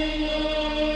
you.